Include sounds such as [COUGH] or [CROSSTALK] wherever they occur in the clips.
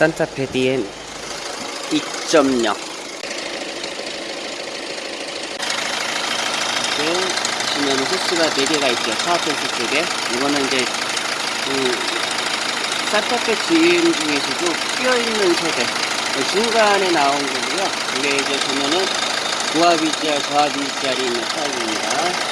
산타페 DM 2.0 이렇게 보시면 호스가 4개가 있죠. 파워펜스 쪽에 이거는 이제 그 산타페 GM 중에서도 끼어있는 세대. 중간에 나온 거고요. 이게 이제 보면은 고압 VCR, 저압 VCR이 있는 타입입니다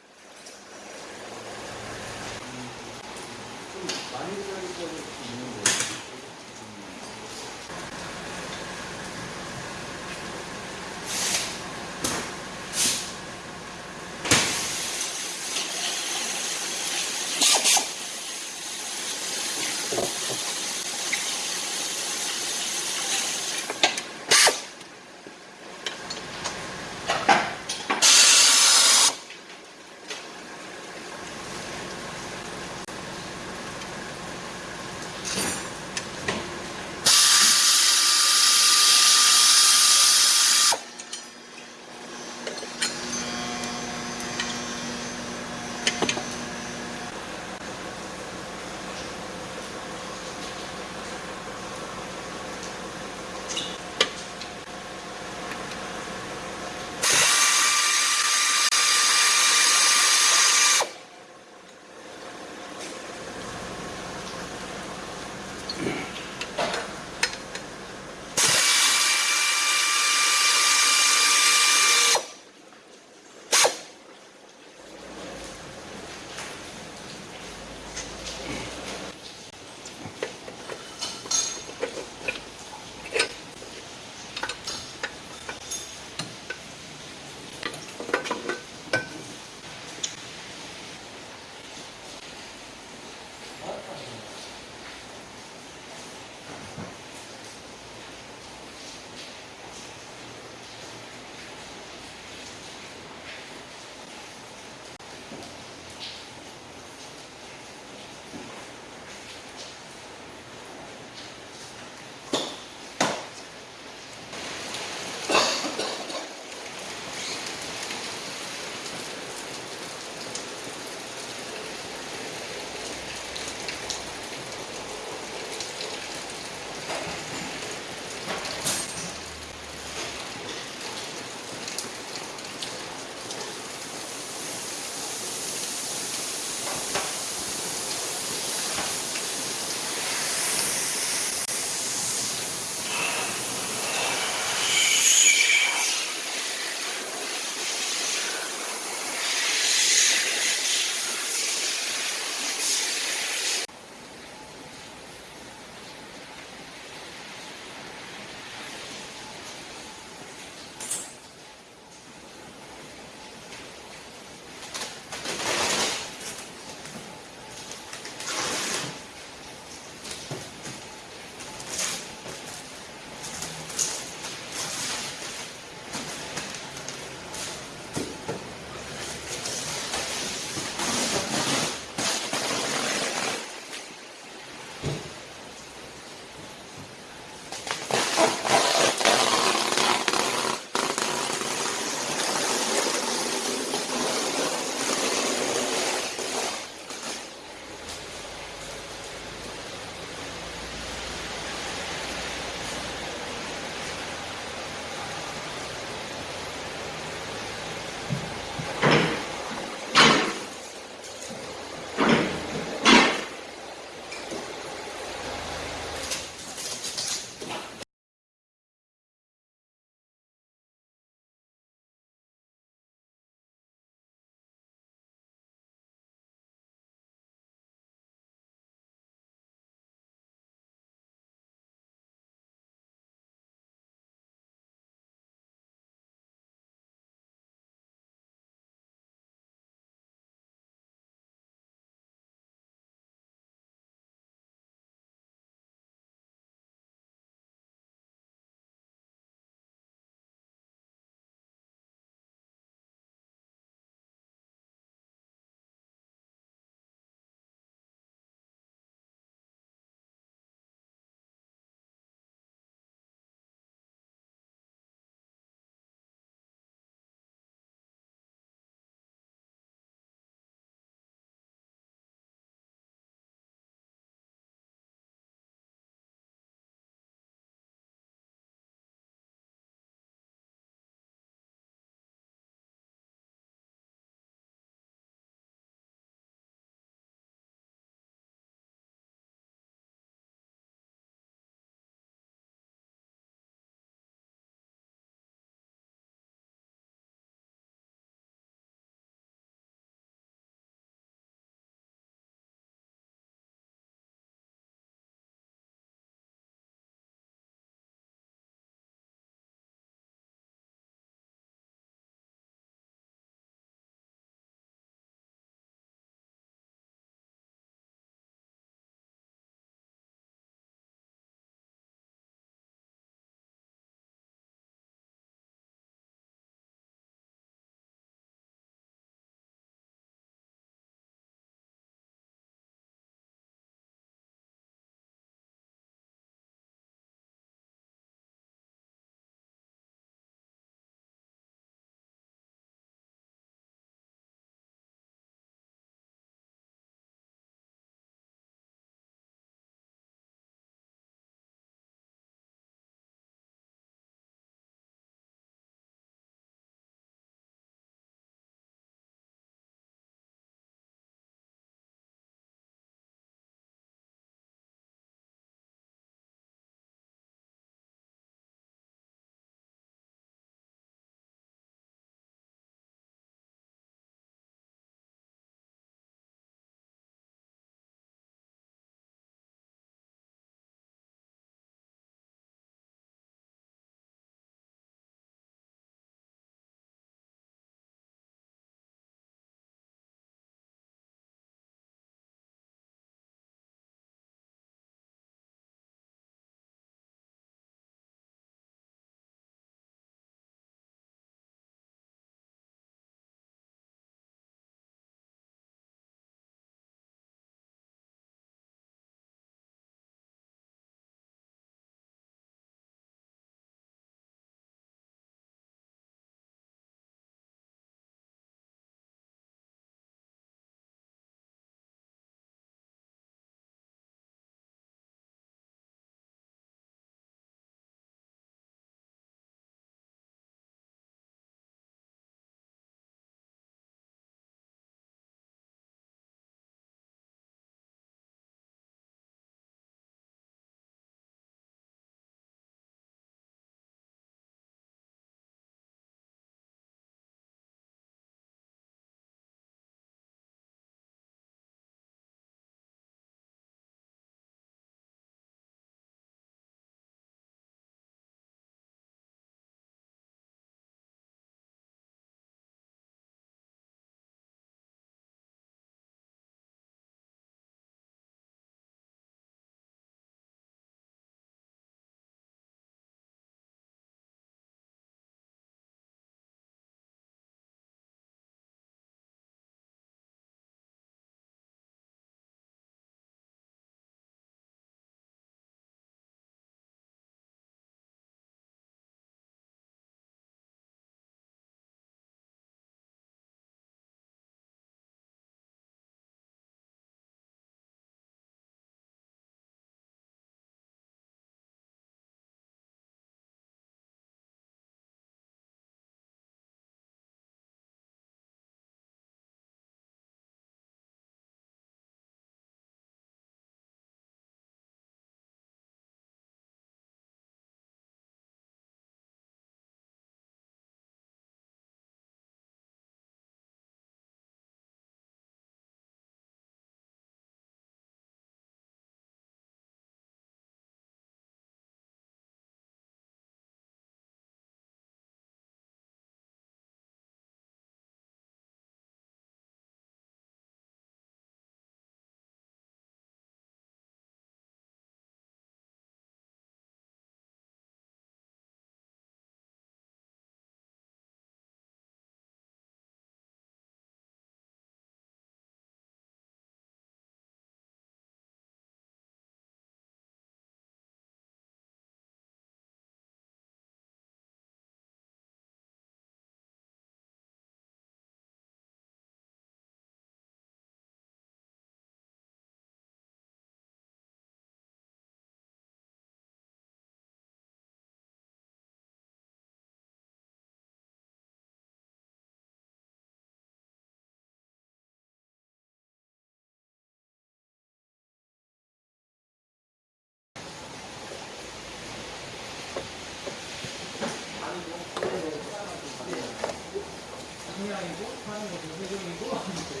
동양이고 하는 것도 세종이고 이제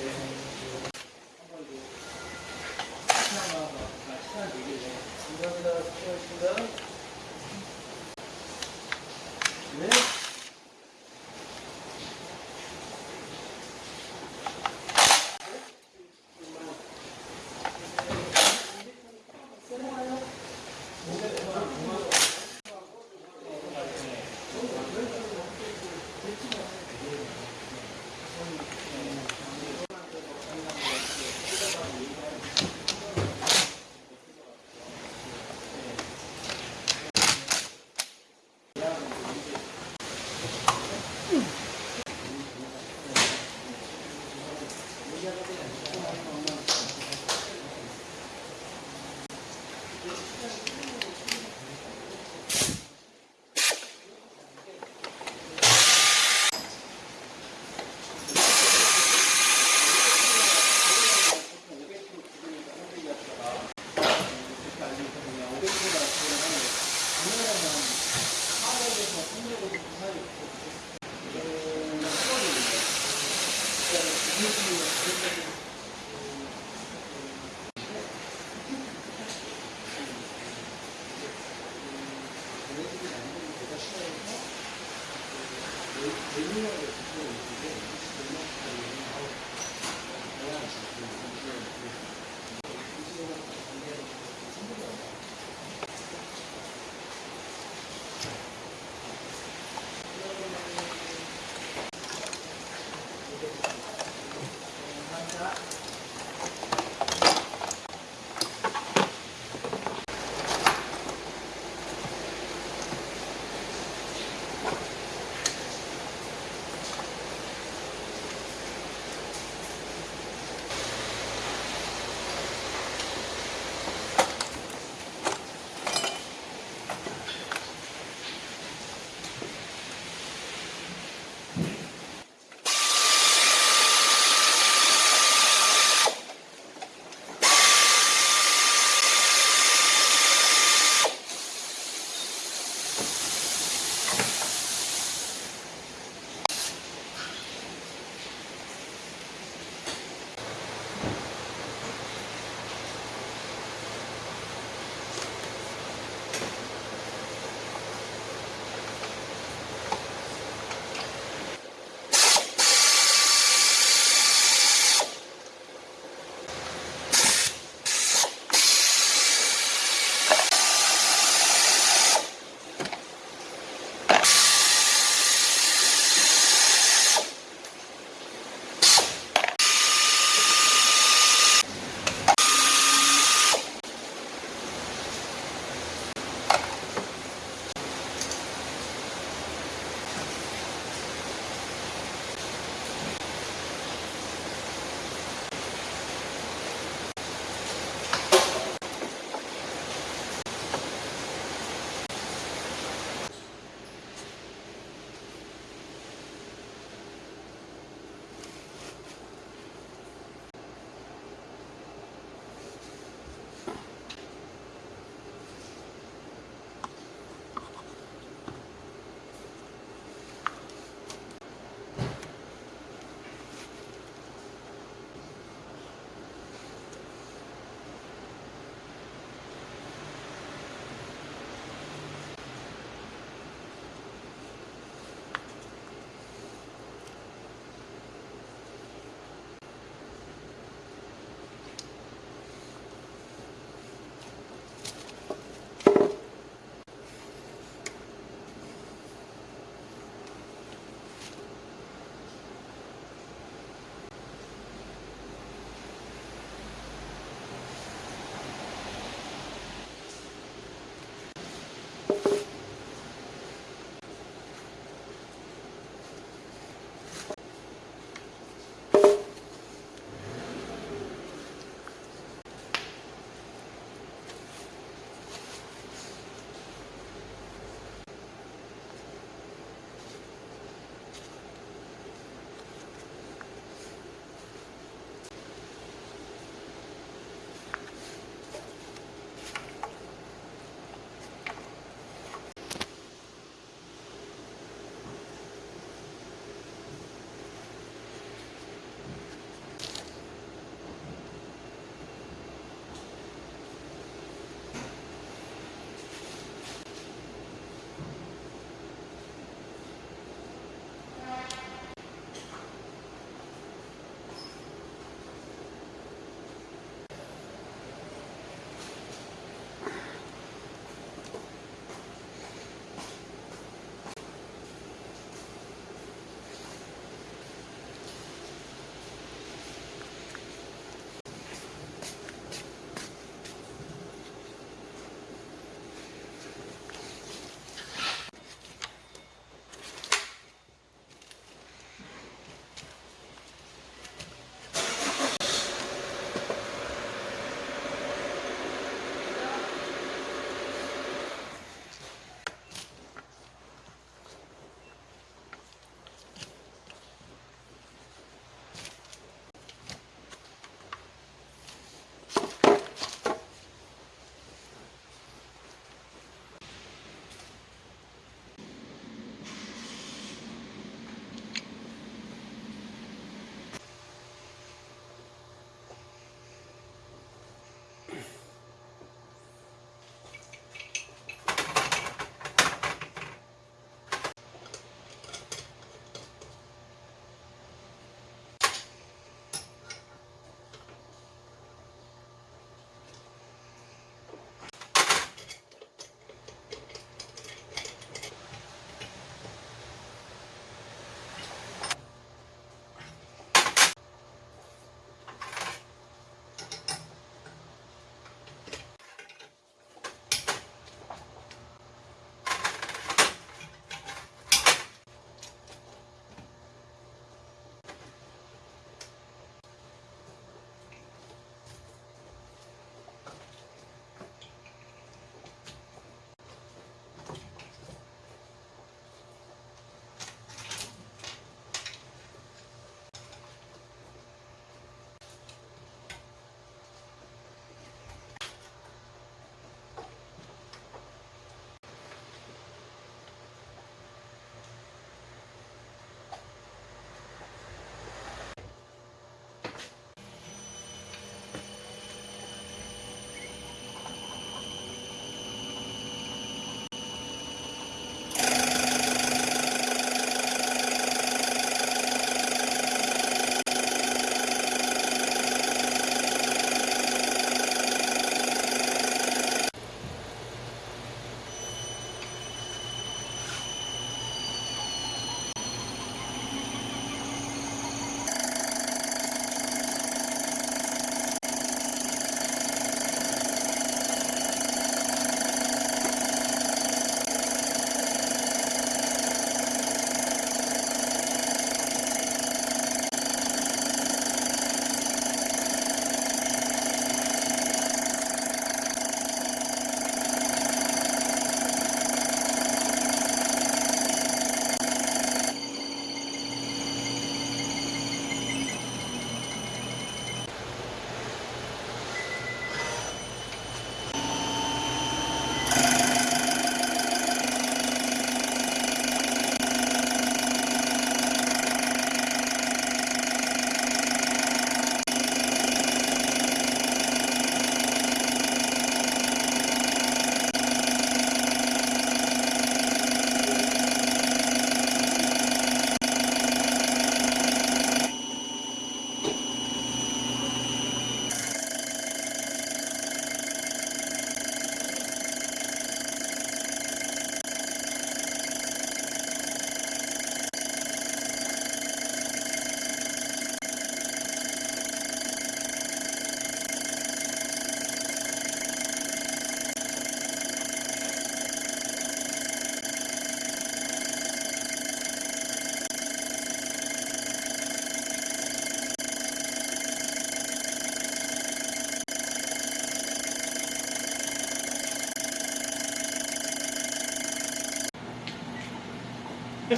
한번 시간 되길래 감사합니다. 수고하셨습니다.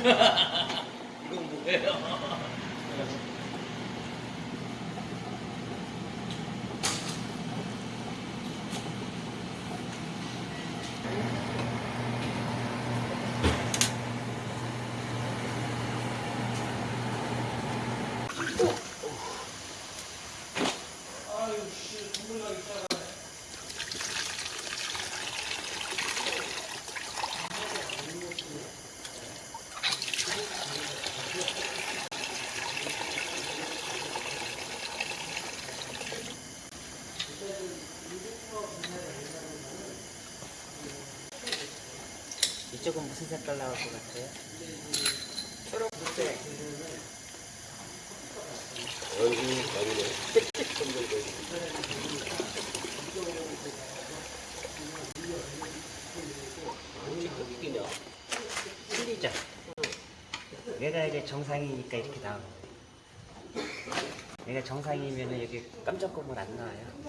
ハハハ。 무슨 색깔 나올 것 같아요? 초록색. 틀리죠? 얘가 이제 정상이니까 이렇게 나오는 거예요. 얘가 정상이면 여기 깜짝 고물 안 나와요.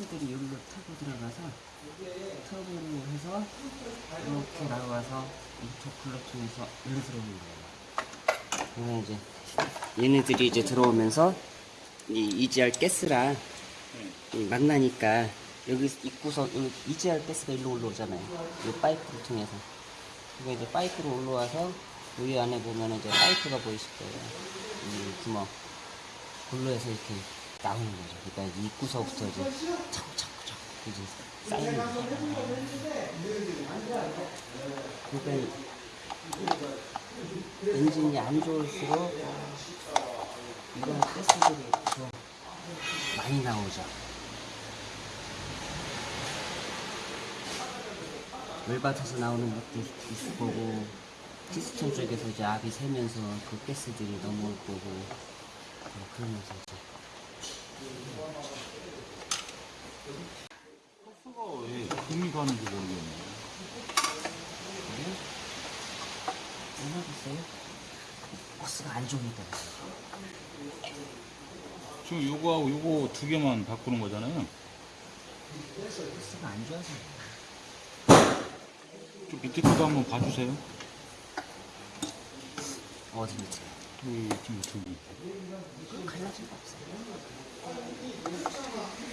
가스들이 여기로 타고 들어가서 터보로 해서 이렇게 나와서 인터쿨러 통해서 일로 들어오는 거예요. 그러면 이제 얘네들이 이제 들어오면서 이 EGR 가스랑 이 만나니까 여기 입구서 여기 EGR 가스가 일로 올라오잖아요. 이 파이프를 통해서. 그게 이제 파이프로 올라와서 여기 안에 보면 이제 파이프가 보이실 거예요. 이 구멍. 골로 해서 이렇게 나오는 거죠. 그러니까 이 입구서부터 이제 자꾸 자꾸 자꾸 이제 쌓이는 거죠. 그러니까 이 엔진이 안 좋을수록 이런 가스들이 더 많이 나오죠. 열받아서 나오는 것도 있- 있을 거고 피스톤 쪽에서 이제 압이 새면서 그 가스들이 넘어올 거고 뭐 그러면서 이제 가스가 왜 금이 가는지 모르겠네. 그래요? 얼마겠어요? 버스가 안 좋으니까 지금 요거하고 요거 두 개만 바꾸는 거잖아요. 버스가 안 좋아서 좀 밑에 것도 한번 봐주세요. 어디 밑에 여기 지금 두 개. 갈라진 거 없어요? ごちそうさま。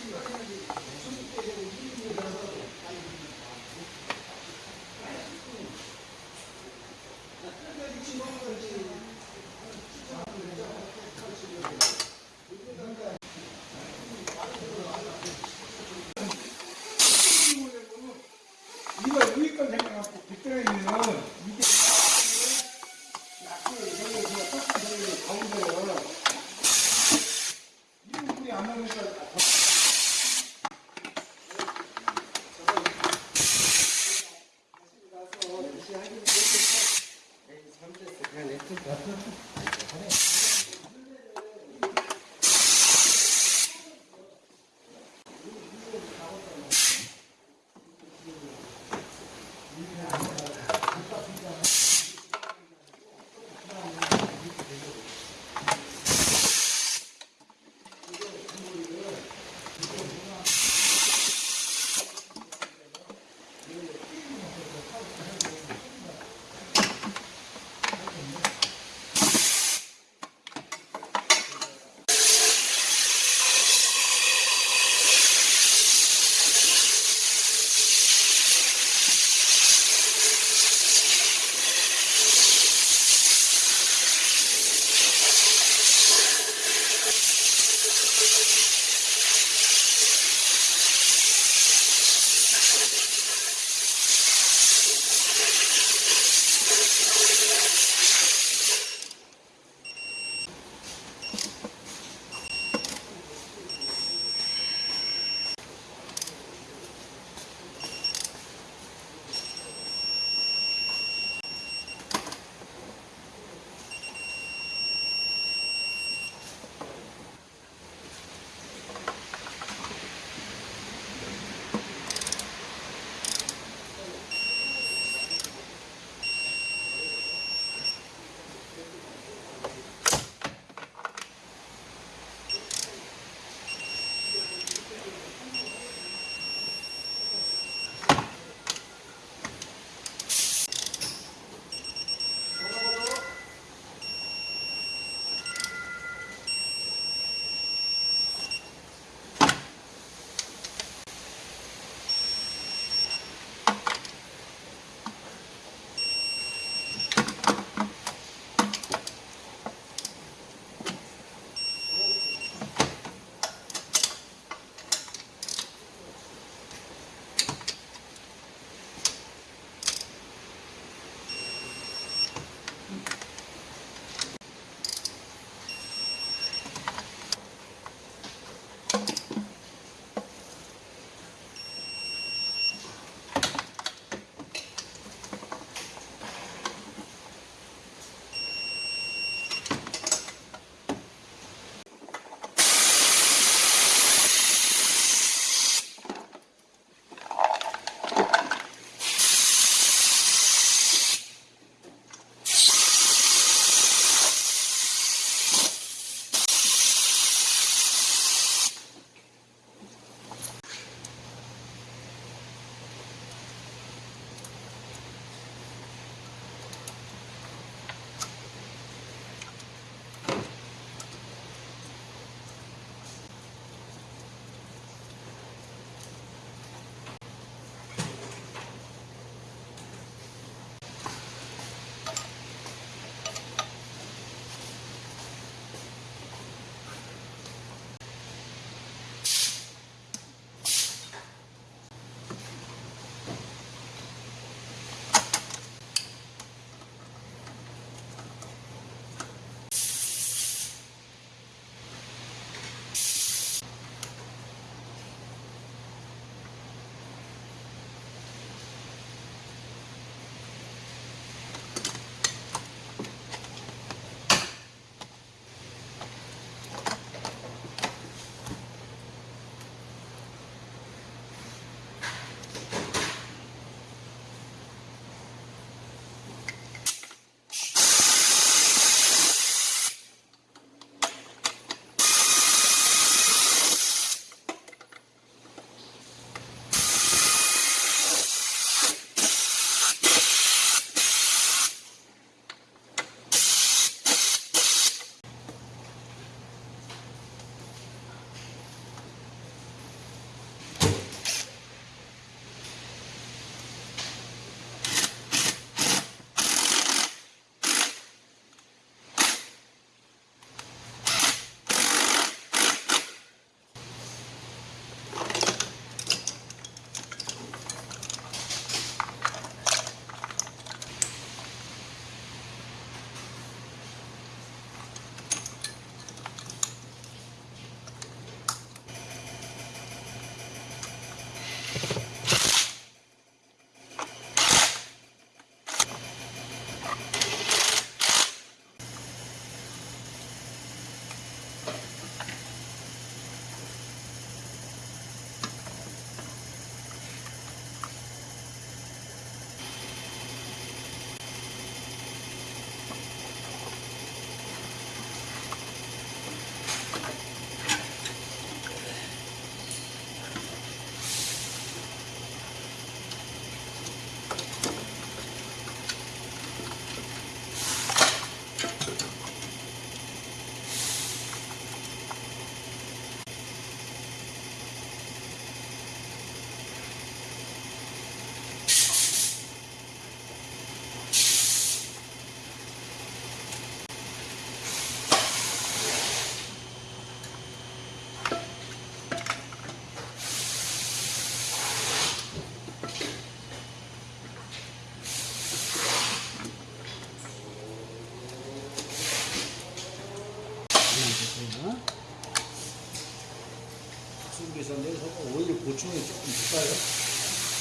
조금 될까요?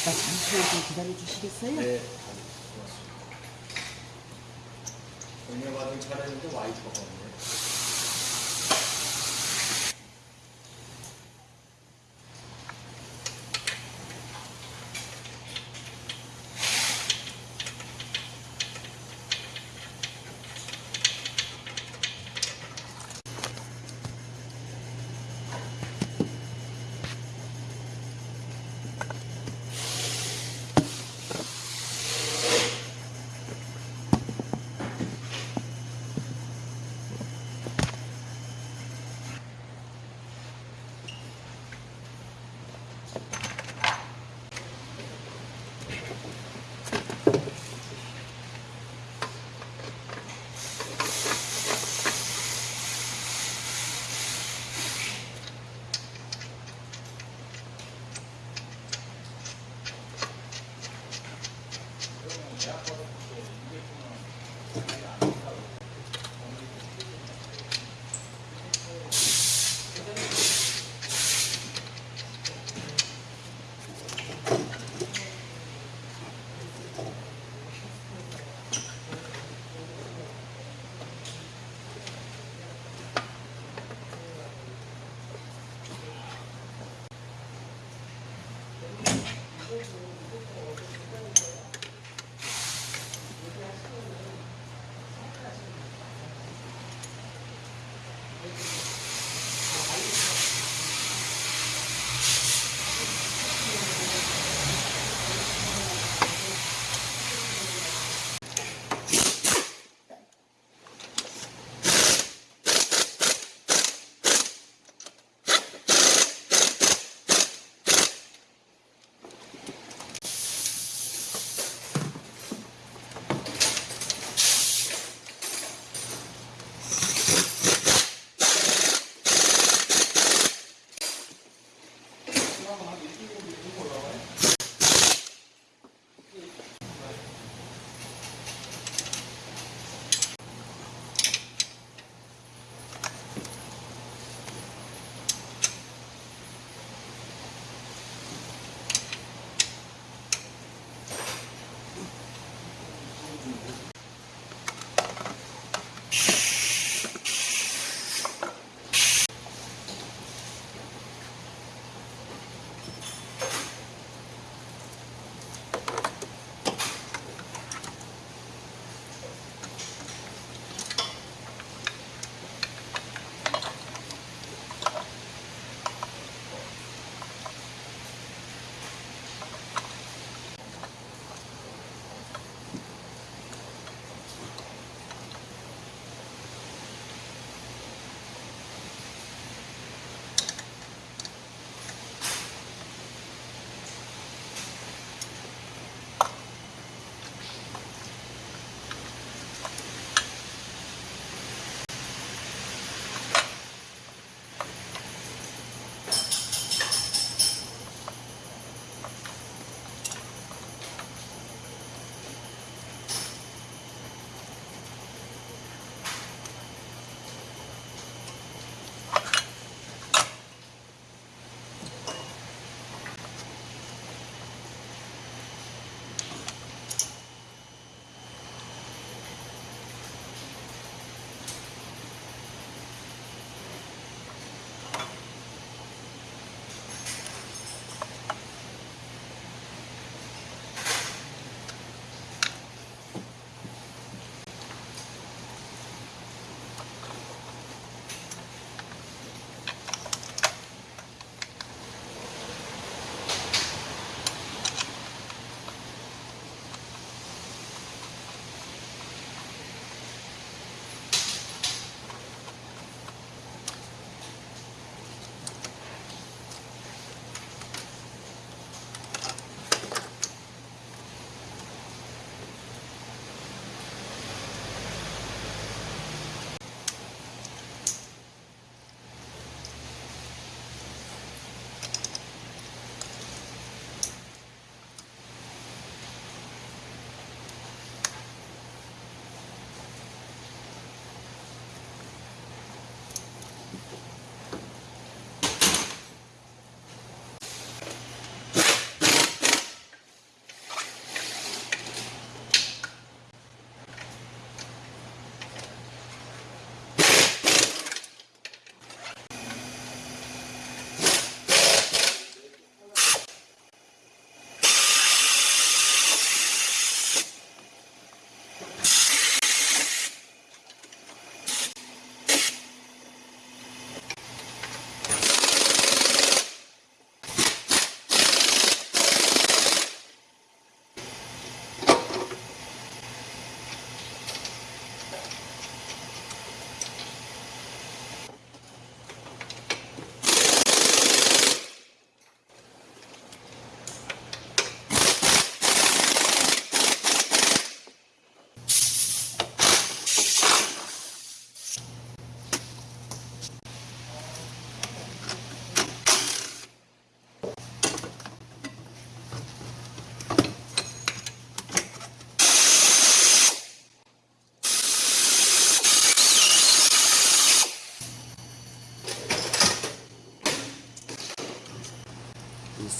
나 잠시만 좀 기다려 주시겠어요? 네. 동료받은 차례인데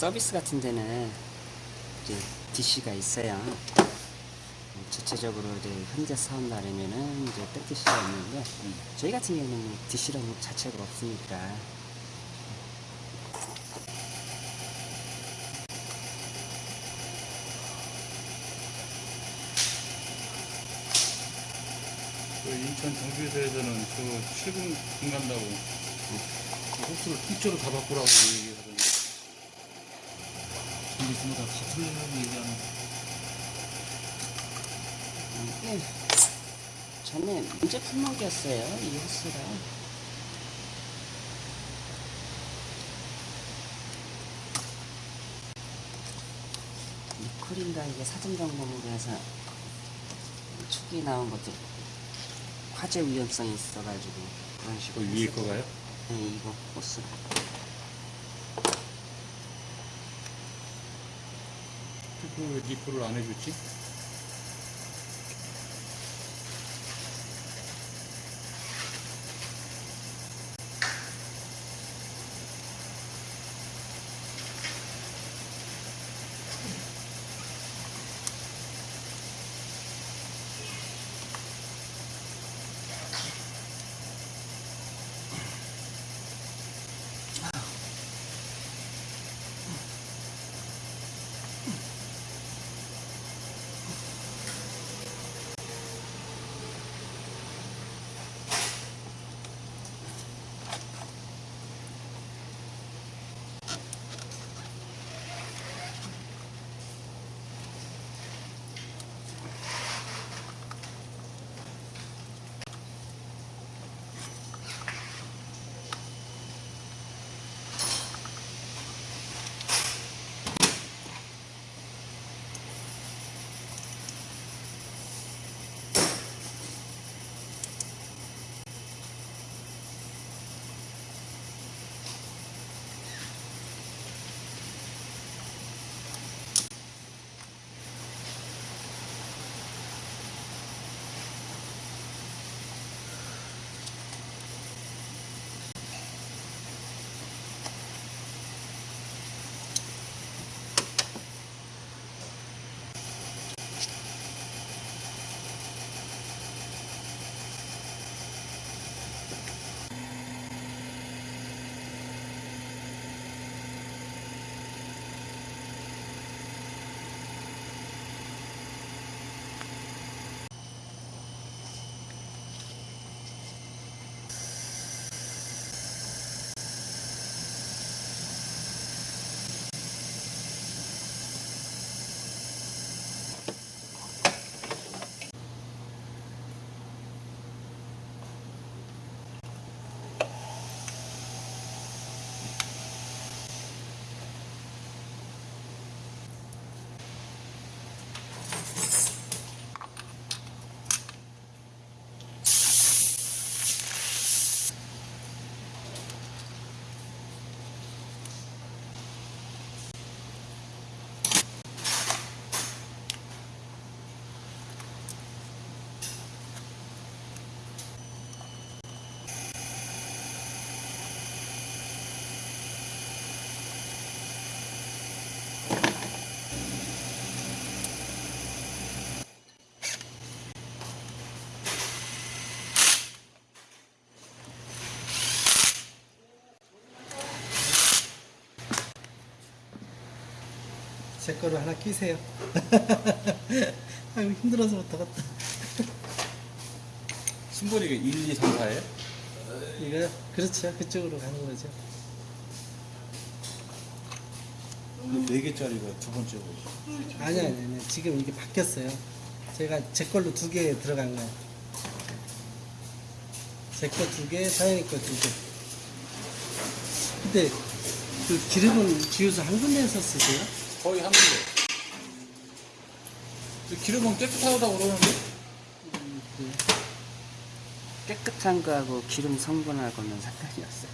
서비스 같은 데는 이제 DC가 있어요. 음, 전체적으로 이제 현재 사업 날이면은 이제 땡DC가 있는데 저희 같은 경우는 DC라는 것 자체가 없으니까 그 인천 정비소에서는 저 출근 금 간다고 그 호스를 통째로 다 바꾸라고 얘기하던 데 정비소마다 다 틀리다고 얘기하는 이게 전에 문제 품목이었어요 이 호스가 니콜인가 이게 사전 점검으로 해서 축이 나온 것도 화재 위험성이 있어가지고 그런 식으로 그 위에 했었죠. 거가요? 네 이거 호스 왜 리프를 안 해줬지? 제 거를 하나 끼세요. [LAUGHS] 아유 힘들어서 못 하겠다. 심벌이 1, 2, 3, 4예요? 이거 그렇죠. 그쪽으로 가는 거죠. 네 개짜리가 두 번째 거지 아니 아니 아니 지금 이게 바뀌었어요. 제가 제 걸로 두 개 들어간 거예요. 제 거 두 개, 사연이 거두 개. 근데 그 기름은 지우서 한 군데에서 쓰세요? 거의 한그 기름은 깨끗하다고 그러는데? 깨끗한 거하고 기름 성분하고는 상관이 없어요.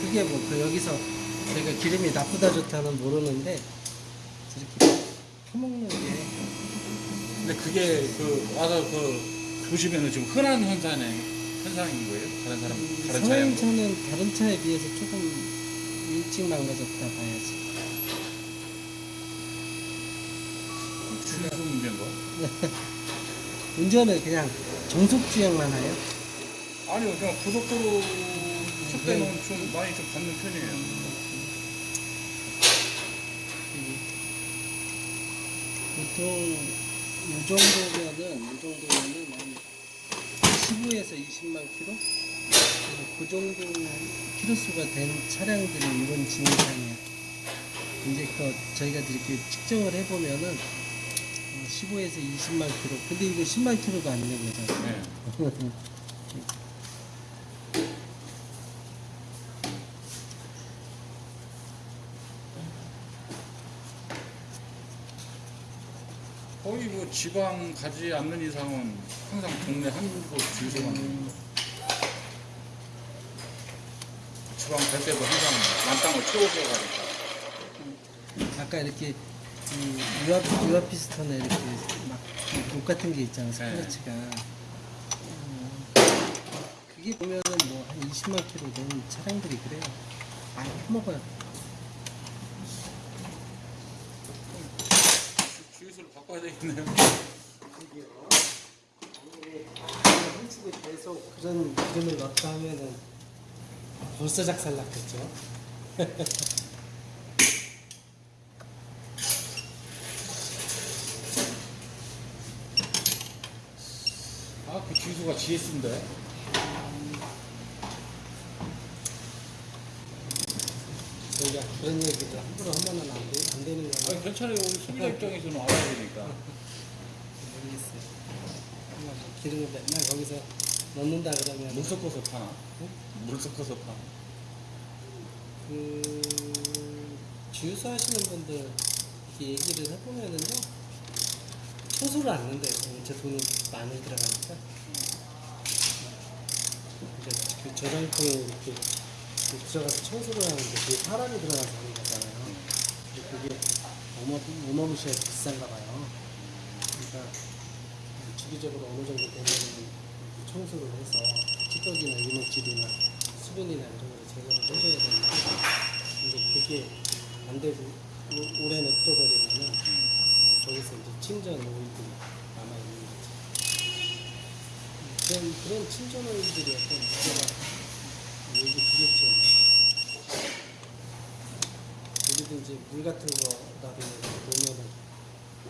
그게 뭐 그 여기서 저희가 기름이 나쁘다 좋다는 모르는데 저렇게 퍼먹는 게. 근데 그게 그 와서 그 보시면은 지금 흔한 현상의 현상인 거예요? 다른 사람 다른 차량 성인차는 다른 차에 비해서 조금 이- 일찍 망가졌다 봐야지. 주유소 문제인가? [LAUGHS] 운전을 그냥 정속 주행만 하요? 아니요, 그냥 고속도로 칠 때는 좀 많이 좀 받는 편이에요. 보통 이 정도면은 이 정도면은 한 15에서 20만 킬로 그 정도 키로수가 된 차량들이 이런 진상이에요. 이제 그 저희가 이렇게 측정을 해보면은 어, 15에서 20만 킬로. 근데 이거 10만 킬로가 안 되는 거죠. 네. 거의 뭐 지방 가지 않는 이상은 항상 동네 한 곳 주유소만 음. 지방 갈 때도 항상 만땅을 채워서 가니까 아까 이렇게 이 유압 유압 피스톤에 이렇게 막독 같은 게 있잖아요 스크래치가. 음, 그게 보면은 뭐 한 20만 킬로 되는 차량들이 그래요. 많이 퍼먹어요. 주- 주유소를 바꿔야 되겠네요. 한쪽에 계속 그런 기름을 넣다 하면은 벌써 작살났겠죠 [LAUGHS] 아, 그 주유소가 GS인데. 저희가 그런 얘기를 함부로 하면은 안, 돼, 안 되는 거예요 아니, 괜찮아요. 우리 소비자 입장에서는 알아야 되니까. [LAUGHS] 모르겠어요 기름을 맨날 거기서 넣는다 그러면 물 섞어서 파나? 물 섞어서 파나? 그 주유소 하시는 분들 이렇게 얘기를 해보면은요 초소를 안 넣는데요 제 돈이 많이 들어가니까. 이제 그 저장통에 이렇게 들어가서 청소를 하는데 그게 사람이 들어가서 하는 거잖아요. 근데 그게 어마, 어마무시하게 비싼가 봐요. 그러니까 주기적으로 어느 정도 되면은 청소를 해서 찌꺼기나 이물질이나 수분이나 이런 걸 제거를 해줘야 되는데 근데 그게 안 되고 오- 오래 냅둬버리면은 거기서 이제 침전 오일들이 남아있는 거죠. 그런, 그런 침전 오일들이 어떤 문제가 얘기 드렸죠. 어디든지 물 같은 거라든지 보면은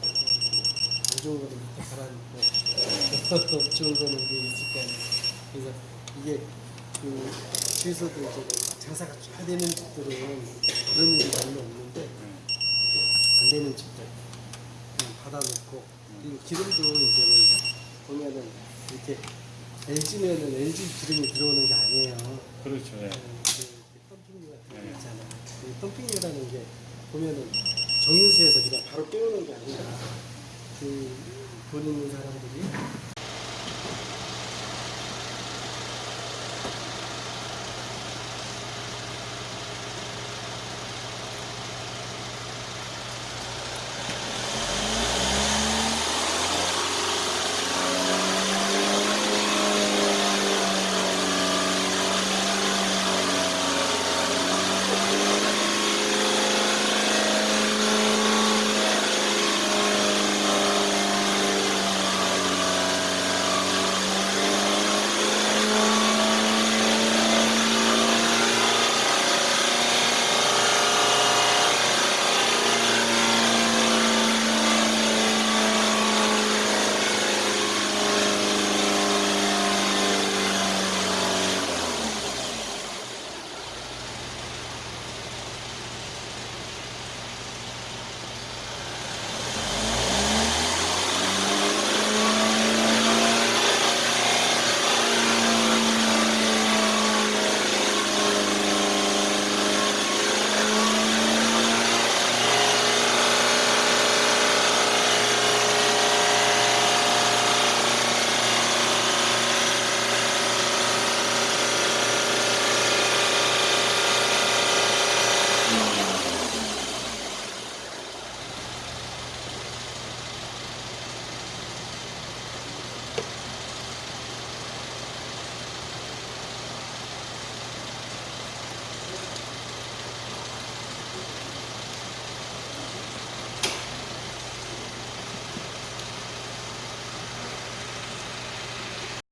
음, 안 좋은 거는 밑에 가라앉고 [LAUGHS] 좋은 거는 위에 있을 거 아니에요. 그래서 이게 그 주유소도 이제 장사가 잘 되는 집들은 그런 일이 별로 없는데 안 되는 집들 그냥 받아놓고 그리고 기름도 이제는 보면은 이렇게 LG면은 LG 기름이 들어오는 게 아니에요. 그렇죠. 예. 그 펌핑류 같은 거 네. 있잖아요. 그 펌핑류라는 게 보면은 정유소에서 그냥 바로 빼오는 게 아니라 그 돈 있는 사람들이